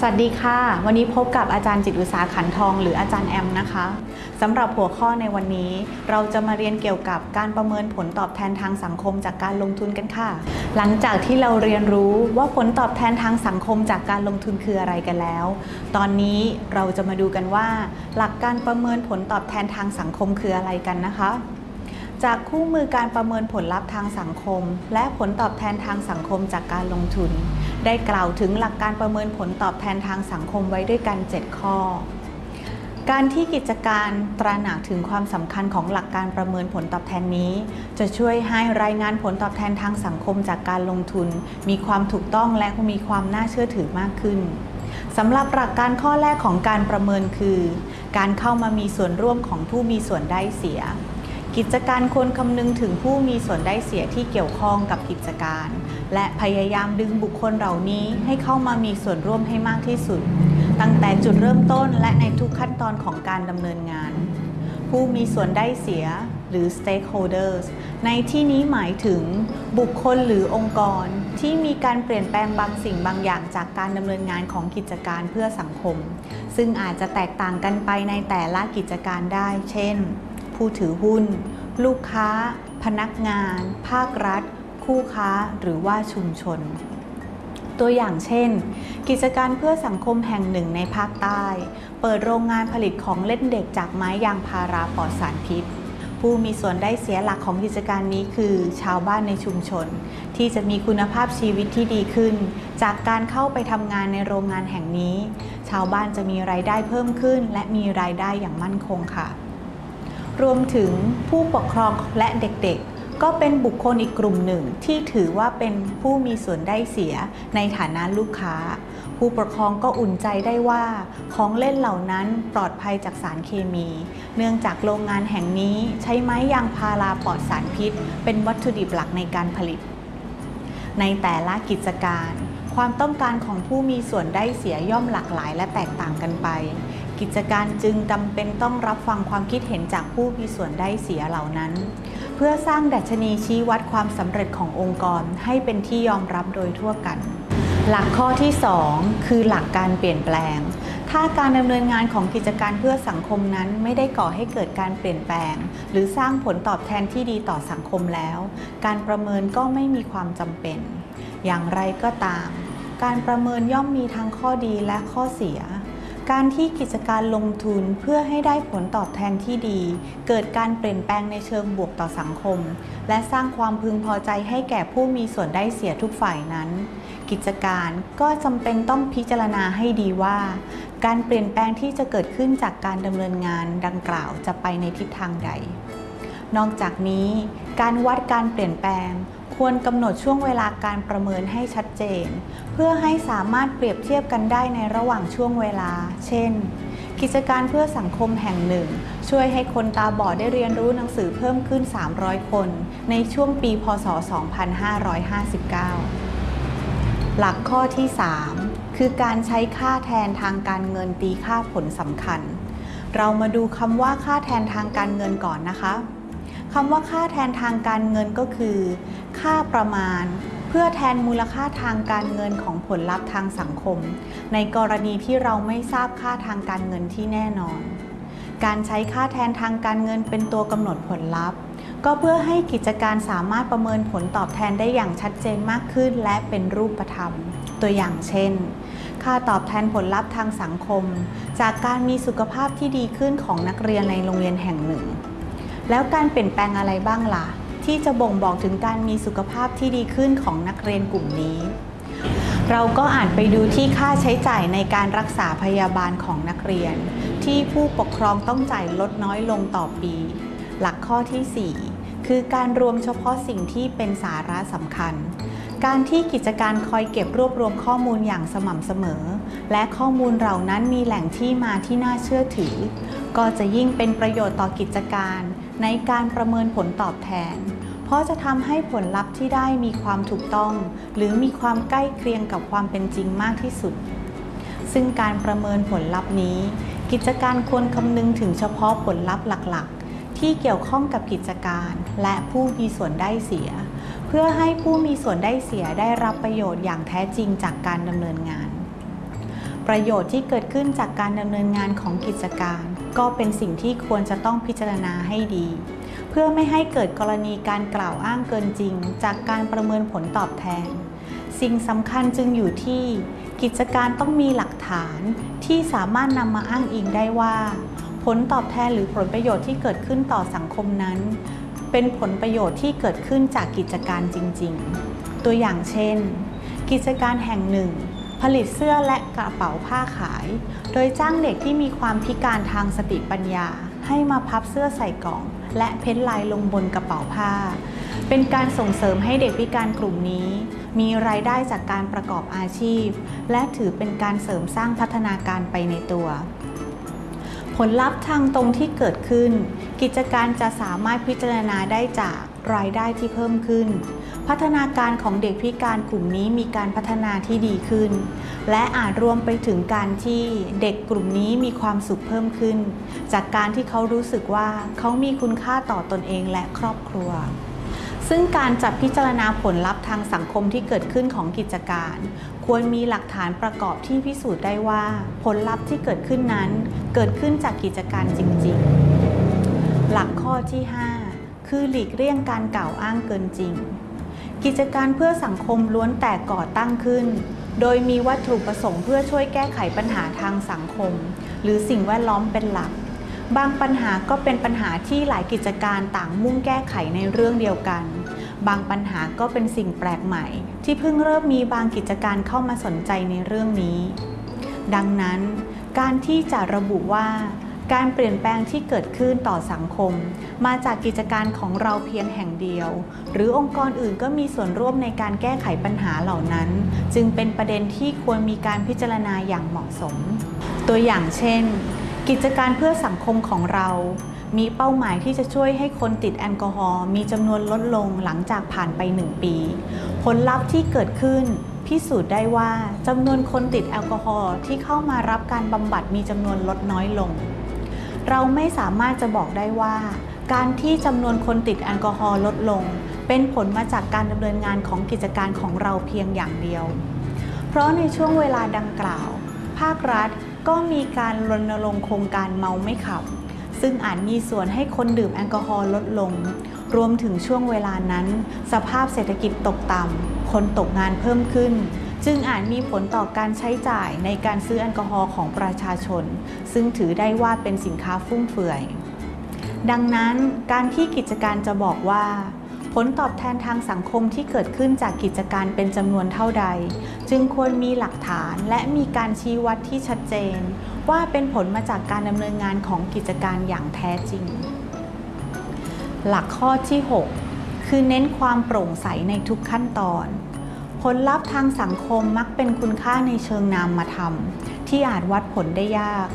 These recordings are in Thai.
สวัสดีค่ะ วันนี้พบกับอาจารย์จิตอุตสาขันทอง หรืออาจารย์แอมนะคะสำหรับหัวข้อในวันนี้ เราจะมาเรียนเกี่ยวกับการประเมินผลตอบแทนทางสังคมจากการลงทุนกันค่ะ หลังจากที่เราเรียนรู้ว่าผลตอบแทนทางสังคมจากการลงทุนคืออะไรกันแล้ว ตอนนี้เราจะมาดูกันว่า หลักการประเมินผลตอบแทนทางสังคมคืออะไรกันนะคะ จากคู่มือการประเมินผลลัพธ์ทางสังคม และผลตอบแทนทางสังคมจากการลงทุน ได้กล่าวถึงหลักการประเมินผลตอบแทนทางสังคมไว้ด้วยกัน 7 ข้อ การที่กิจการตระหนักถึงความสำคัญของหลักการประเมินผลตอบแทนนี้ จะช่วยให้รายงานผลตอบแทนทางสังคมจากการลงทุน มีความถูกต้องและมีความน่าเชื่อถือมากขึ้นสำหรับหลักการข้อแรกของการประเมินคือ การเข้ามามีส่วนร่วมของผู้มีส่วนได้เสีย กิจการควรคำนึงถึงผู้มีส่วนได้เสียที่เกี่ยวข้องกับกิจการ และพยายามดึงบุคคลเหล่านี้ให้เข้ามามีส่วนร่วมให้มากที่สุด ตั้งแต่จุดเริ่มต้นและในทุกขั้นตอนของการดำเนินงาน ผู้มีส่วนได้เสียหรือ stakeholders ในที่นี้หมายถึงบุคคลหรือองค์กรที่มีการเปลี่ยนแปลงบางสิ่งบางอย่างจากการดำเนินงานของกิจการเพื่อสังคม ซึ่งอาจจะแตกต่างกันไปในแต่ละกิจการได้ เช่น ผู้ถือหุ้น ลูกค้า พนักงาน ภาครัฐ คู่ค้า หรือว่าชุมชน ตัวอย่างเช่น กิจการเพื่อสังคมแห่งหนึ่งในภาคใต้ เปิดโรงงานผลิตของเล่นเด็กจากไม้ยางพาราปลอดสารพิษผู้มีส่วนได้เสียหลักของกิจการนี้คือ ชาวบ้านในชุมชน ที่จะมีคุณภาพชีวิตที่ดีขึ้น จากการเข้าไปทำงานในโรงงานแห่งนี้ ชาวบ้านจะมีรายได้เพิ่มขึ้น และมีรายได้อย่างมั่นคงค่ะ รวมถึงผู้ปกครองและเด็กๆ ก็เป็นบุคคลอีกกลุ่มหนึ่งที่ถือว่าเป็นผู้มีส่วนได้เสียในฐานะลูกค้า ผู้ปกครองก็อุ่นใจได้ว่า ของเล่นเหล่านั้นปลอดภัยจากสารเคมี เนื่องจากโรงงานแห่งนี้ใช้ไม้ยางพาราปลอดสารพิษ เป็นวัตถุดิบหลักในการผลิต ในแต่ละกิจการ ความต้องการของผู้มีส่วนได้เสียย่อมหลากหลายและแตกต่างกันไป กิจการจึงจำเป็นต้องรับฟังความคิดเห็นจากผู้มีส่วนได้เสียเหล่านั้น เพื่อสร้างดัชนีชี้วัดความสำเร็จขององค์กรให้เป็นที่ยอมรับโดยทั่วกัน หลักข้อที่ 2 คือหลักการเปลี่ยนแปลง ถ้าการดำเนินงานของกิจการเพื่อสังคมนั้นไม่ได้ก่อให้เกิดการเปลี่ยนแปลง หรือสร้างผลตอบแทนที่ดีต่อสังคมแล้ว การประเมินก็ไม่มีความจำเป็น อย่างไรก็ตาม การประเมินย่อมมีทั้งข้อดีและข้อเสีย การที่กิจการลงทุนเพื่อให้ได้ผลตอบแทนที่ดี เกิดการเปลี่ยนแปลงในเชิงบวกต่อสังคม และสร้างความพึงพอใจให้แก่ผู้มีส่วนได้เสียทุกฝ่ายนั้น กิจการก็จำเป็นต้องพิจารณาให้ดีว่า การเปลี่ยนแปลงที่จะเกิดขึ้นจากการดำเนินงานดังกล่าวจะไปในทิศทางใด นอกจากนี้ การวัดการเปลี่ยนแปลง ควรกำหนดช่วงเวลาการประเมินให้ชัดเจน เพื่อให้สามารถเปรียบเทียบกันได้ในระหว่างช่วงเวลา เช่น กิจการเพื่อสังคมแห่งหนึ่ง ช่วยให้คนตาบอดได้เรียนรู้หนังสือเพิ่มขึ้น 300 คน ในช่วงปีพศ 2559 หลักข้อที่ 3 คือการใช้ค่าแทนทางการเงินตีค่าผลสำคัญ เรามาดูคำว่าค่าแทนทางการเงินก่อนนะคะ คำว่าค่าแทนทางการเงินก็คือ ค่าประมาณ เพื่อแทนมูลค่าทางการเงินของผลลัพธ์ทางสังคม ในกรณีที่เราไม่ทราบค่าทางการเงินที่แน่นอน การใช้ค่าแทนทางการเงินเป็นตัวกำหนดผลลัพธ์ ก็เพื่อให้กิจการสามารถประเมินผลตอบแทนได้อย่างชัดเจนมากขึ้น และเป็นรูปธรรม ตัวอย่างเช่นค่าตอบแทนผลลัพธ์ทางสังคม จากการมีสุขภาพที่ดีขึ้นของนักเรียนในโรงเรียนแห่งหนึ่ง แล้วการเปลี่ยนแปลงอะไรบ้างล่ะ ที่จะบ่งบอกถึงการมีสุขภาพที่ดีขึ้นของนักเรียนกลุ่มนี้ เราก็อ่านไปดูที่ค่าใช้จ่ายในการรักษาพยาบาลของนักเรียน ที่ผู้ปกครองต้องจ่ายลดน้อยลงต่อปี หลักข้อที่ 4 คือการรวมเฉพาะสิ่งที่เป็นสาระสำคัญการที่กิจการคอยเก็บรวบรวมข้อมูลอย่างสม่ำเสมอ และข้อมูลเหล่านั้นมีแหล่งที่มาที่น่าเชื่อถือ ก็จะยิ่งเป็นประโยชน์ต่อกิจการ ในการประเมินผลตอบแทน เพราะจะทำให้ผลลัพธ์ที่ได้มีความถูกต้อง หรือมีความใกล้เคียงกับความเป็นจริงมากที่สุด ซึ่งการประเมินผลลัพธ์นี้ กิจการควรคำนึงถึงเฉพาะผลลัพธ์หลักๆ ที่เกี่ยวข้องกับกิจการและผู้มีส่วนได้เสีย เพื่อให้ผู้มีส่วนได้เสียได้รับประโยชน์อย่างแท้จริงจากการดำเนินงาน ประโยชน์ที่เกิดขึ้นจากการดำเนินงานของกิจการ ก็เป็นสิ่งที่ควรจะต้องพิจารณาให้ดี เพื่อไม่ให้เกิดกรณีการกล่าวอ้างเกินจริง จากการประเมินผลตอบแทน สิ่งสำคัญจึงอยู่ที่ กิจการต้องมีหลักฐานที่สามารถนำมาอ้างอิงได้ว่า ผลตอบแทนหรือผลประโยชน์ที่เกิดขึ้นต่อสังคมนั้น เป็นผลประโยชน์ที่เกิดขึ้นจากกิจการจริง ๆ ตัวอย่างเช่น กิจการแห่งหนึ่ง ผลิตเสื้อและกระเป๋าผ้าขาย โดยจ้างเด็กที่มีความพิการทางสติปัญญา ให้มาพับเสื้อใส่กล่อง และเพ้นลายลงบนกระเป๋าผ้า เป็นการส่งเสริมให้เด็กพิการกลุ่มนี้ มีรายได้จากการประกอบอาชีพ และถือเป็นการเสริมสร้างพัฒนาการไปในตัว ผลลัพธ์ทางตรงที่เกิดขึ้น กิจการจะสามารถพิจารณาได้จากรายได้ที่เพิ่มขึ้น พัฒนาการของเด็กพิการกลุ่มนี้มีการพัฒนาที่ดีขึ้น และอาจรวมไปถึงการที่เด็กกลุ่มนี้มีความสุขเพิ่มขึ้น จากการที่เขารู้สึกว่าเขามีคุณค่าต่อตอนเองและครอบครัวซึ่งการจัดพิจารณาผลลัพธ์ทางสังคมที่เกิดขึ้นของกิจการ ควรมีหลักฐานประกอบที่พิสูจน์ได้ว่า ผลลัพธ์ที่เกิดขึ้นนั้นเกิดขึ้นจากกิจการจริง ๆ หลักข้อที่ 5 คือหลีกเลี่ยงการกล่าวอ้างเกินจริง กิจการเพื่อสังคมล้วนแต่ก่อตั้งขึ้น โดยมีวัตถุประสงค์เพื่อช่วยแก้ไขปัญหาทางสังคม หรือสิ่งแวดล้อมเป็นหลัก บางปัญหาก็เป็นปัญหาที่หลายกิจการต่างมุ่งแก้ไขในเรื่องเดียวกัน บางปัญหาก็เป็นสิ่งแปลกใหม่ ที่เพิ่งเริ่มมีบางกิจการเข้ามาสนใจในเรื่องนี้ ดังนั้น การที่จะระบุว่า การเปลี่ยนแปลงที่เกิดขึ้นต่อสังคม มาจากกิจการของเราเพียงแห่งเดียว หรือองค์กรอื่นก็มีส่วนร่วมในการแก้ไขปัญหาเหล่านั้น จึงเป็นประเด็นที่ควรมีการพิจารณาอย่างเหมาะสม ตัวอย่างเช่น กิจการเพื่อสังคมของเรามีเป้าหมายที่จะช่วยให้คนติดแอลกอฮอล์มีจำนวนลดลงหลังจากผ่านไป 1 ปี ผลลัพธ์ที่เกิดขึ้น พิสูจน์ได้ว่าจำนวนคนติดแอลกอฮอล์ที่เข้ามารับการบำบัดมีจำนวนลดน้อยลง เราไม่สามารถจะบอกได้ว่า การที่จำนวนคนติดแอลกอฮอล์ลดลง เป็นผลมาจากการดำเนินงานของกิจการของเราเพียงอย่างเดียว เพราะในช่วงเวลาดังกล่าว ภาครัฐก็มีการรณรงค์โครงการเมาไม่ขับ ซึ่งอาจมีส่วนให้คนดื่มแอลกอฮอล์ลดลง รวมถึงช่วงเวลานั้น สภาพเศรษฐกิจตกต่ำคนตกงานเพิ่มขึ้น จึงอาจมีผลต่อการใช้จ่ายในการซื้อแอลกอฮอล์ของประชาชน ซึ่งถือได้ว่าเป็นสินค้าฟุ่มเฟือย ดังนั้นการที่กิจการจะบอกว่า ผลตอบแทนทางสังคมที่เกิดขึ้นจากกิจการเป็นจำนวนเท่าใด จึงควรมีหลักฐานและมีการชี้วัดที่ชัดเจน ว่าเป็นผลมาจากการดำเนินงานของกิจการอย่างแท้จริง หลักข้อที่ 6 คือเน้นความโปร่งใสในทุกขั้นตอน ลลัพธ์ทางสังคมมักเป็นคุณค่าในเชิงนามธรรมที่อาจวัดผลได้ยาก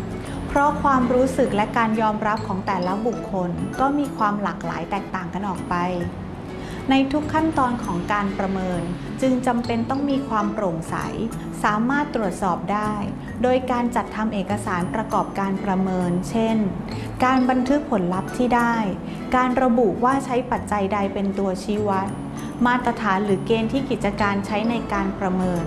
เพราะความรู้สึกและการยอมรับของแต่ละบุคคลก็มีความหลากหลายแตกต่างกันออกไป ในทุกขั้นตอนของการประเมิน จึงจำเป็นต้องมีความโปร่งใส สามารถตรวจสอบได้ โดยการจัดทำเอกสารประกอบการประเมิน เช่น การบันทึกผลลัพธ์ที่ได้ การระบุว่าใช้ปัจจัยใดเป็นตัวชี้วัด มาตรฐานหรือเกณฑ์ที่กิจการใช้ในการประเมิน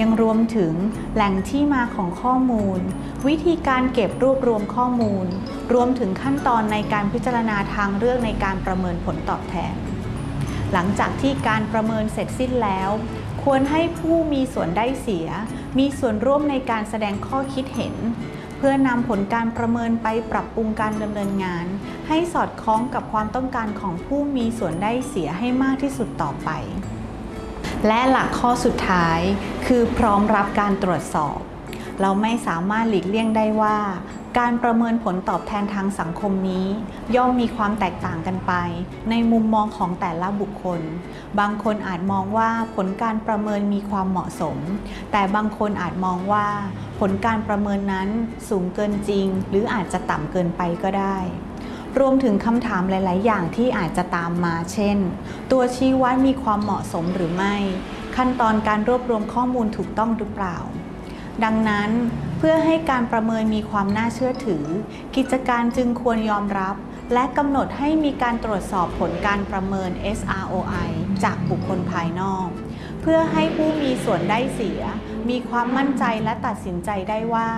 ยังรวมถึงแหล่งที่มาของข้อมูล วิธีการเก็บรวบรวมข้อมูล รวมถึงขั้นตอนในการพิจารณาทางเลือกในการประเมินผลตอบแทน หลังจากที่การประเมินเสร็จสิ้นแล้ว ควรให้ผู้มีส่วนได้เสีย มีส่วนร่วมในการแสดงข้อคิดเห็น เพื่อนำผลการประเมินไปปรับปรุงการดำเนินงาน ให้สอดคล้องกับความต้องการของผู้มีส่วนได้เสียให้มากที่สุดต่อไป และหลักข้อสุดท้าย คือพร้อมรับการตรวจสอบ เราไม่สามารถหลีกเลี่ยงได้ว่า การประเมินผลตอบแทนทางสังคมนี้ ย่อมมีความแตกต่างกันไป ในมุมมองของแต่ละบุคคล บางคนอาจมองว่าผลการประเมินมีความเหมาะสม แต่บางคนอาจมองว่า ผลการประเมินนั้นสูงเกินจริง หรืออาจจะต่ำเกินไปก็ได้ รวมถึงคำถามหลาย ๆ อย่างที่อาจจะตามมา เช่น ตัวชี้วัดมีความเหมาะสมหรือไม่ ขั้นตอนการรวบรวมข้อมูลถูกต้องหรือเปล่า ดังนั้น เพื่อให้การประเมินมีความน่าเชื่อถือ กิจการจึงควรยอมรับ และกำหนดให้มีการตรวจสอบผลการประเมิน SROI จากบุคคลภายนอก เพื่อให้ผู้มีส่วนได้เสีย มีความมั่นใจและตัดสินใจได้ว่า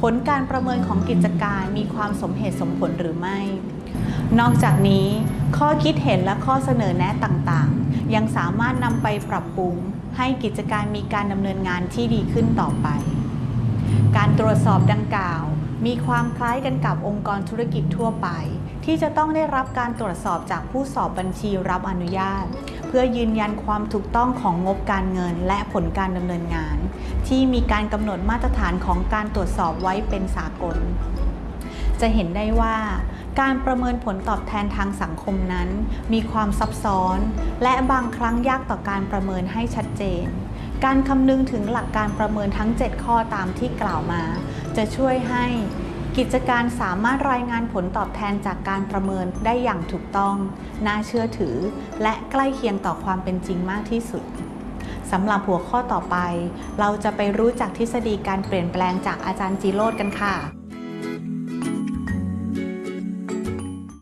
ผลการประเมินของกิจการมีความสมเหตุสมผลหรือไม่ นอกจากนี้ ข้อคิดเห็นและข้อเสนอแนะต่างๆ ยังสามารถนำไปปรับปรุง ให้กิจการมีการดำเนินงานที่ดีขึ้นต่อไป การตรวจสอบดังกล่าว มีความคล้ายกันกับองค์กรธุรกิจทั่วไป ที่จะต้องได้รับการตรวจสอบจากผู้สอบบัญชีรับอนุญาต เพื่อยืนยันความถูกต้องของงบการเงินและผลการดำเนินงาน ที่มีการกำหนดมาตรฐานของการตรวจสอบไว้เป็นสากล จะเห็นได้ว่าการประเมินผลตอบแทนทางสังคมนั้น มีความซับซ้อน และบางครั้งยากต่อการประเมินให้ชัดเจน การคำนึงถึงหลักการประเมินทั้ง 7 ข้อตามที่กล่าวมา จะช่วยให้กิจการสามารถรายงานผลตอบแทนจากการประเมินได้อย่างถูกต้อง น่าเชื่อถือ และใกล้เคียงต่อความเป็นจริงมากที่สุดสำหรับหัวข้อต่อไป เราจะไปรู้จักทฤษฎีการเปลี่ยนแปลงจากอาจารย์จีโรดกันค่ะ